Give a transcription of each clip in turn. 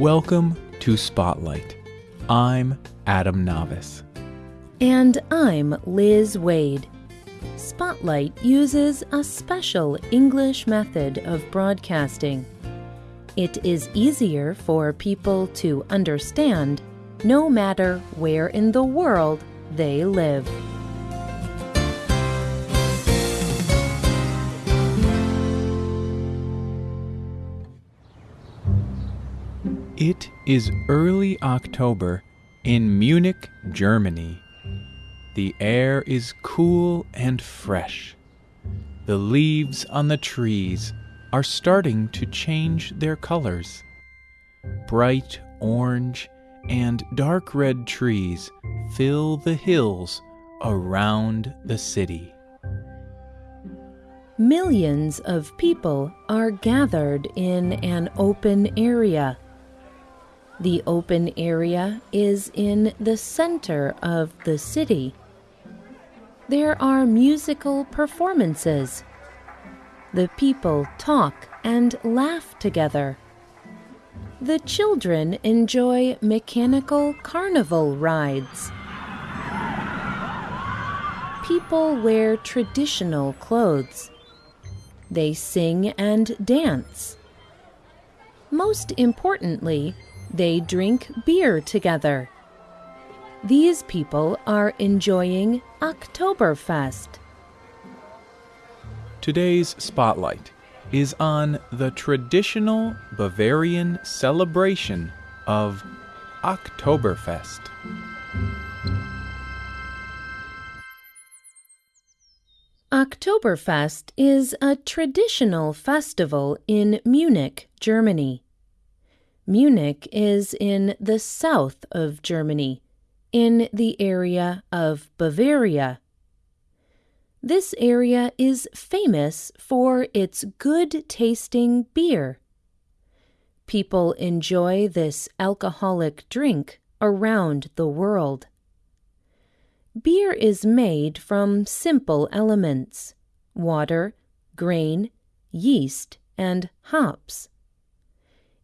Welcome to Spotlight. I'm Adam Navis. And I'm Liz Waid. Spotlight uses a special English method of broadcasting. It is easier for people to understand no matter where in the world they live. It is early October in Munich, Germany. The air is cool and fresh. The leaves on the trees are starting to change their colors. Bright orange and dark red trees fill the hills around the city. Millions of people are gathered in an open area. The open area is in the center of the city. There are musical performances. The people talk and laugh together. The children enjoy mechanical carnival rides. People wear traditional clothes. They sing and dance. Most importantly, they drink beer together. These people are enjoying Oktoberfest. Today's spotlight is on the traditional Bavarian celebration of Oktoberfest. Oktoberfest is a traditional festival in Munich, Germany. Munich is in the south of Germany, in the area of Bavaria. This area is famous for its good tasting beer. People enjoy this alcoholic drink around the world. Beer is made from simple elements water, grain, yeast, and hops.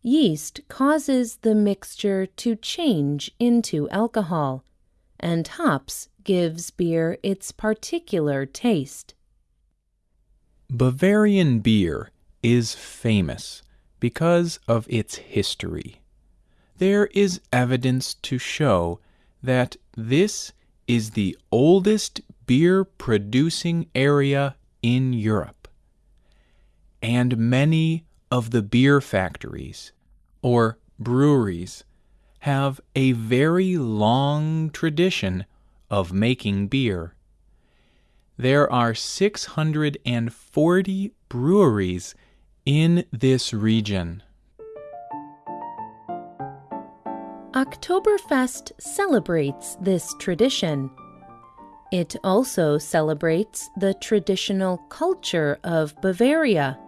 Yeast causes the mixture to change into alcohol, and hops gives beer its particular taste. Bavarian beer is famous because of its history. There is evidence to show that this is the oldest beer producing area in Europe. And many of the beer factories or breweries have a very long tradition of making beer. There are 640 breweries in this region. Oktoberfest celebrates this tradition. It also celebrates the traditional culture of Bavaria.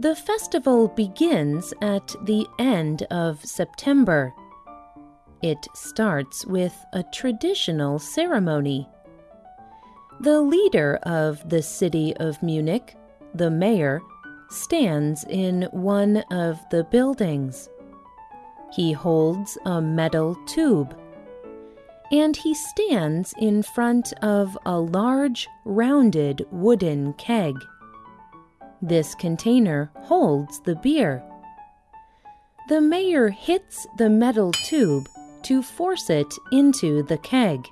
The festival begins at the end of September. It starts with a traditional ceremony. The leader of the city of Munich, the mayor, stands in one of the buildings. He holds a metal tube. And he stands in front of a large, rounded wooden keg. This container holds the beer. The mayor hits the metal tube to force it into the keg.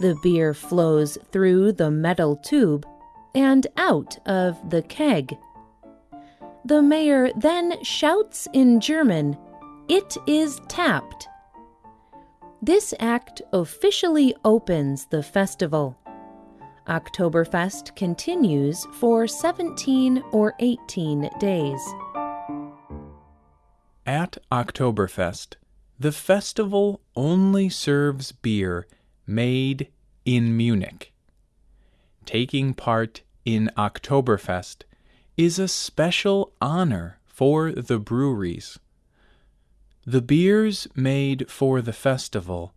The beer flows through the metal tube and out of the keg. The mayor then shouts in German, It is tapped. This act officially opens the festival. Oktoberfest continues for 17 or 18 days. At Oktoberfest, the festival only serves beer made in Munich. Taking part in Oktoberfest is a special honor for the breweries. The beers made for the festival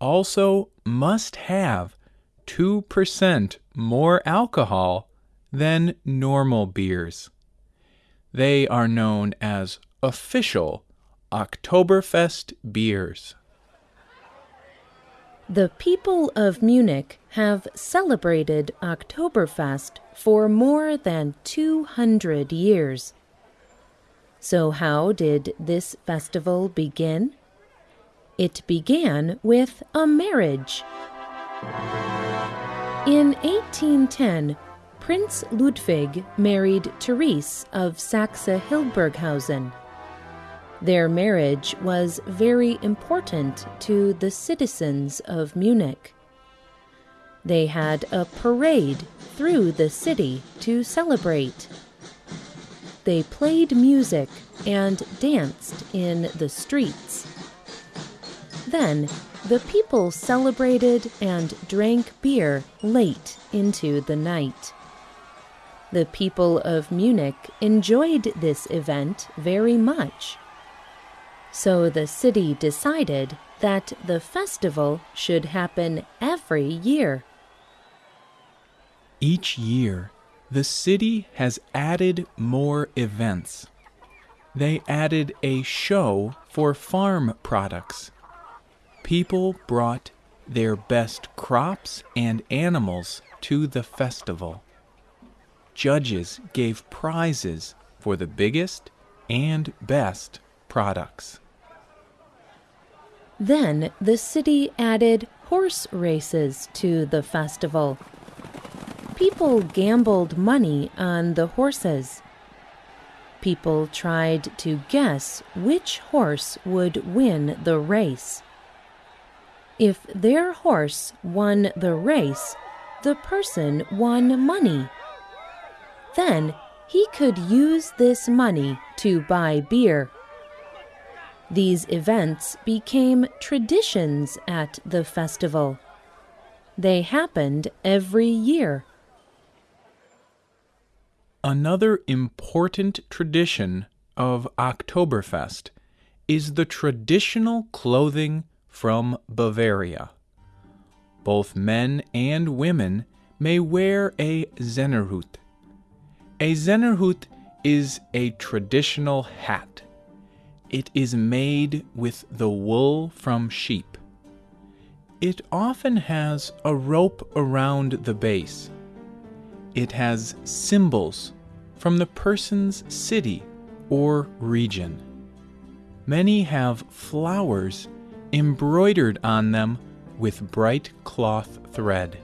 also must have 2% more alcohol than normal beers. They are known as official Oktoberfest beers. The people of Munich have celebrated Oktoberfest for more than 200 years. So, how did this festival begin? It began with a marriage. In 1810, Prince Ludwig married Therese of Saxe Hildburghausen. Their marriage was very important to the citizens of Munich. They had a parade through the city to celebrate. They played music and danced in the streets. Then the people celebrated and drank beer late into the night. The people of Munich enjoyed this event very much. So the city decided that the festival should happen every year. Each year, the city has added more events. They added a show for farm products. People brought their best crops and animals to the festival. Judges gave prizes for the biggest and best products. Then the city added horse races to the festival. People gambled money on the horses. People tried to guess which horse would win the race. If their horse won the race, the person won money. Then he could use this money to buy beer. These events became traditions at the festival. They happened every year. Another important tradition of Oktoberfest is the traditional clothing from Bavaria. Both men and women may wear a Zehnerhut. A Zehnerhut is a traditional hat. It is made with the wool from sheep. It often has a rope around the base. It has symbols from the person's city or region. Many have flowers embroidered on them with bright cloth thread.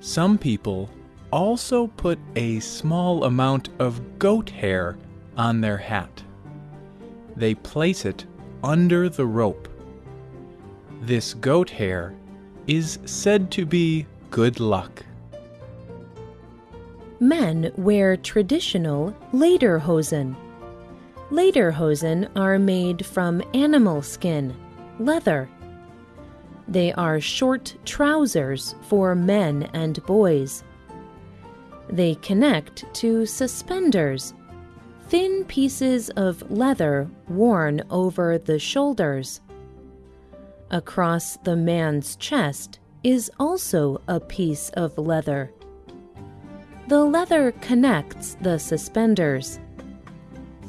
Some people also put a small amount of goat hair on their hat they place it under the rope. This goat hair is said to be good luck. Men wear traditional lederhosen. Lederhosen are made from animal skin, leather. They are short trousers for men and boys. They connect to suspenders thin pieces of leather worn over the shoulders. Across the man's chest is also a piece of leather. The leather connects the suspenders.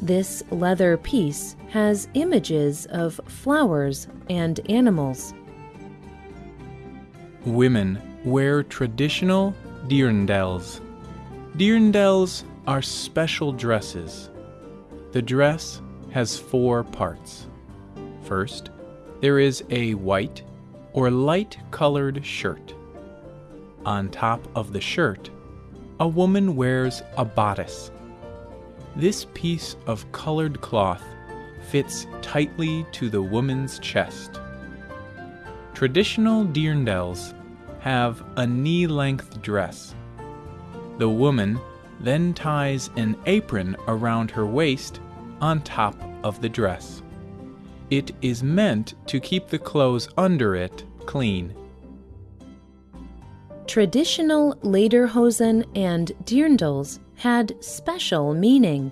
This leather piece has images of flowers and animals. Women wear traditional dirndls. Dirndls are special dresses. The dress has four parts. First, there is a white or light colored shirt. On top of the shirt, a woman wears a bodice. This piece of colored cloth fits tightly to the woman's chest. Traditional dirndls have a knee length dress. The woman then ties an apron around her waist on top of the dress. It is meant to keep the clothes under it clean. Traditional lederhosen and dirndls had special meaning.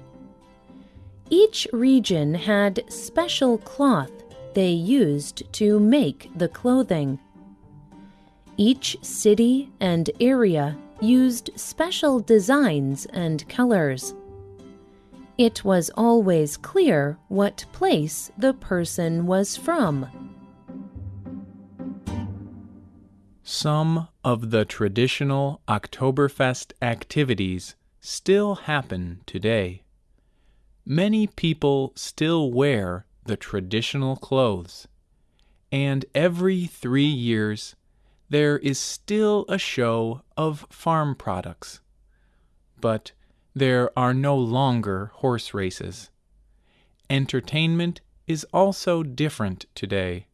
Each region had special cloth they used to make the clothing. Each city and area used special designs and colors. It was always clear what place the person was from. Some of the traditional Oktoberfest activities still happen today. Many people still wear the traditional clothes, and every three years there is still a show of farm products. But there are no longer horse races. Entertainment is also different today.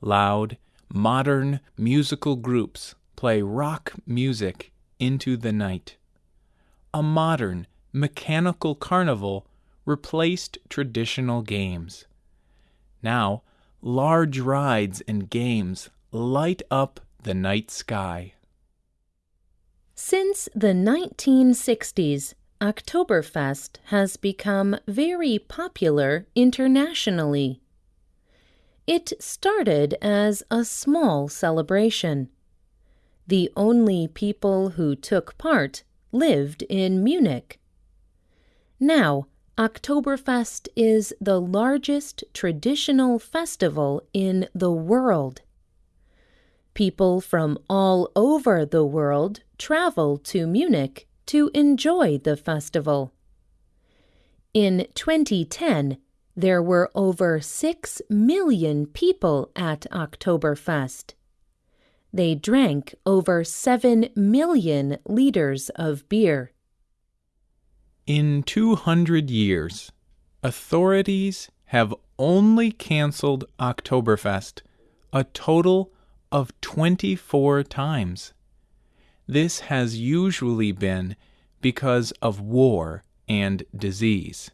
Loud, modern musical groups play rock music into the night. A modern, mechanical carnival replaced traditional games. Now, large rides and games light up the night sky. Since the 1960s, Oktoberfest has become very popular internationally. It started as a small celebration. The only people who took part lived in Munich. Now, Oktoberfest is the largest traditional festival in the world. People from all over the world travel to Munich to enjoy the festival. In 2010, there were over 6 million people at Oktoberfest. They drank over 7 million liters of beer. In 200 years, authorities have only canceled Oktoberfest a total of 24 times. This has usually been because of war and disease.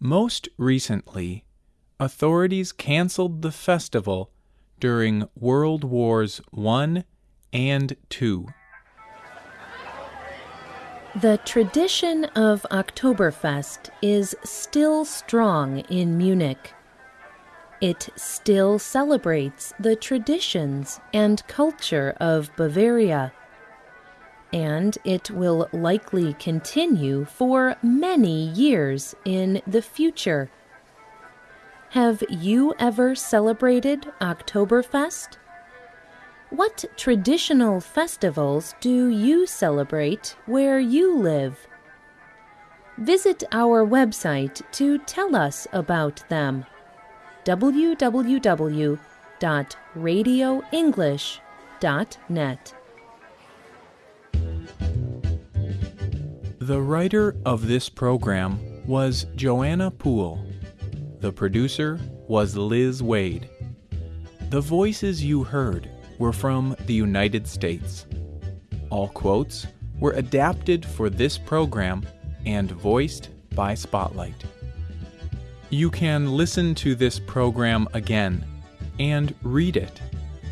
Most recently, authorities canceled the festival during World Wars I and II. The tradition of Oktoberfest is still strong in Munich. It still celebrates the traditions and culture of Bavaria. And it will likely continue for many years in the future. Have you ever celebrated Oktoberfest? What traditional festivals do you celebrate where you live? Visit our website to tell us about them www.radioenglish.net. The writer of this program was Joanna Poole. The producer was Liz Waid. The voices you heard were from the United States. All quotes were adapted for this program and voiced by Spotlight. You can listen to this program again and read it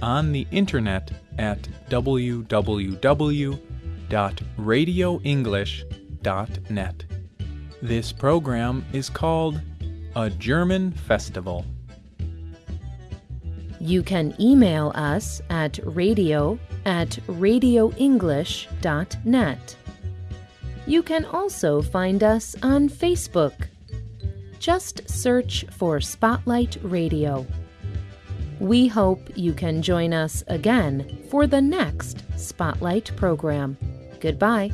on the internet at www.radioenglish.net. This program is called A German Festival. You can email us at radio at radioenglish.net. You can also find us on Facebook. Just search for Spotlight Radio. We hope you can join us again for the next Spotlight program. Goodbye.